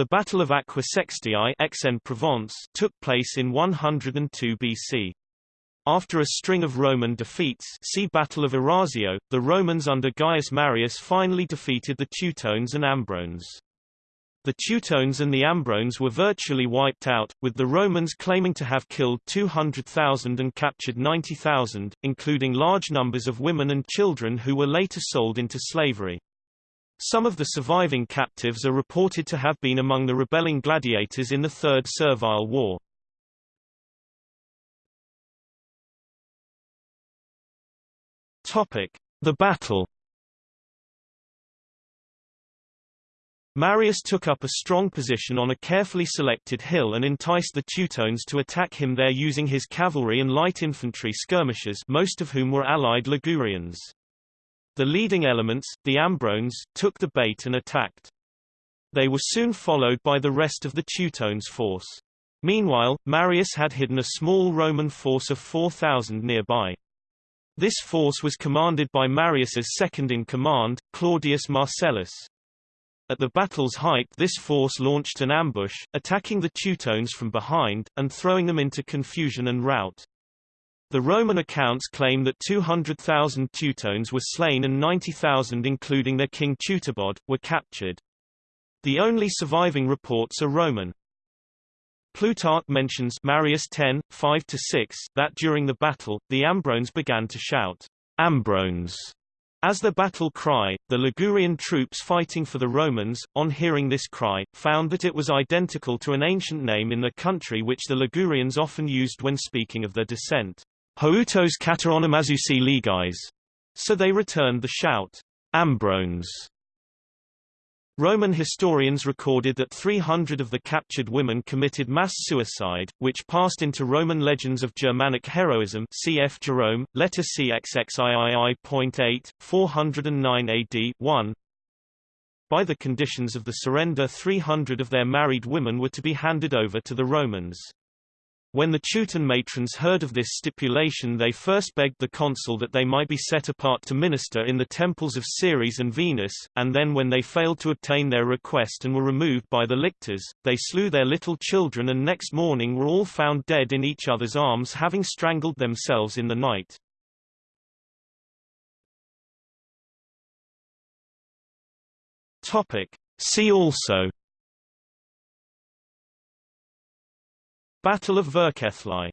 The Battle of Aquae Sextiae Aix-en-Provence took place in 102 BC. After a string of Roman defeats see Battle of Arausio, the Romans under Gaius Marius finally defeated the Teutones and Ambrones. The Teutones and the Ambrones were virtually wiped out, with the Romans claiming to have killed 200,000 and captured 90,000, including large numbers of women and children who were later sold into slavery. Some of the surviving captives are reported to have been among the rebelling gladiators in the Third Servile War. Topic: The battle. Marius took up a strong position on a carefully selected hill and enticed the Teutones to attack him there using his cavalry and light infantry skirmishers most of whom were allied Ligurians. The leading elements, the Ambrones, took the bait and attacked. They were soon followed by the rest of the Teutones' force. Meanwhile, Marius had hidden a small Roman force of 4,000 nearby. This force was commanded by Marius's second-in-command, Claudius Marcellus. At the battle's height this force launched an ambush, attacking the Teutones from behind, and throwing them into confusion and rout. The Roman accounts claim that 200,000 Teutones were slain and 90,000 including their king Teutobod, were captured. The only surviving reports are Roman. Plutarch mentions Marius 10, 5-6 that during the battle, the Ambrones began to shout, Ambrones, as the battle cry. The Ligurian troops fighting for the Romans, on hearing this cry, found that it was identical to an ancient name in the country which the Ligurians often used when speaking of their descent, Houtos kataronomazousi ligais. So they returned the shout, Ambrones. Roman historians recorded that 300 of the captured women committed mass suicide, which passed into Roman legends of Germanic heroism cf. Jerome, letter CXXIII.8, 409 AD 1. By the conditions of the surrender 300 of their married women were to be handed over to the Romans. When the Teuton matrons heard of this stipulation they first begged the consul that they might be set apart to minister in the temples of Ceres and Venus, and then when they failed to obtain their request and were removed by the lictors, they slew their little children and next morning were all found dead in each other's arms having strangled themselves in the night. See also Battle of Vercellae